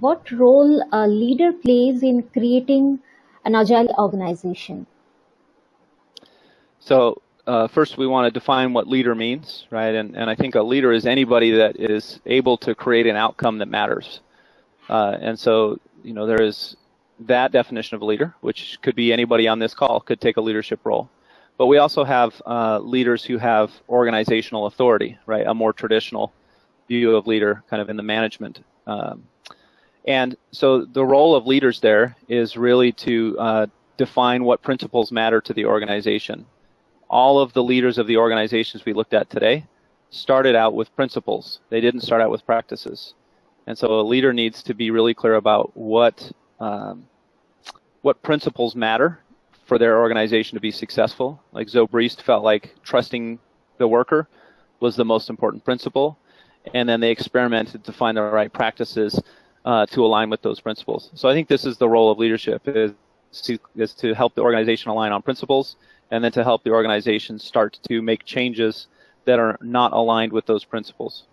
what role a leader plays in creating an agile organization? So uh, first we want to define what leader means, right? And, and I think a leader is anybody that is able to create an outcome that matters. Uh, and so, you know, there is that definition of a leader, which could be anybody on this call, could take a leadership role. But we also have uh, leaders who have organizational authority, right? A more traditional view of leader, kind of in the management. Um, and so the role of leaders there is really to uh, define what principles matter to the organization. All of the leaders of the organizations we looked at today started out with principles. They didn't start out with practices. And so a leader needs to be really clear about what um, what principles matter for their organization to be successful. Like Zoe Zobrist felt like trusting the worker was the most important principle, and then they experimented to find the right practices uh, to align with those principles. So I think this is the role of leadership is to, is to help the organization align on principles, and then to help the organization start to make changes that are not aligned with those principles.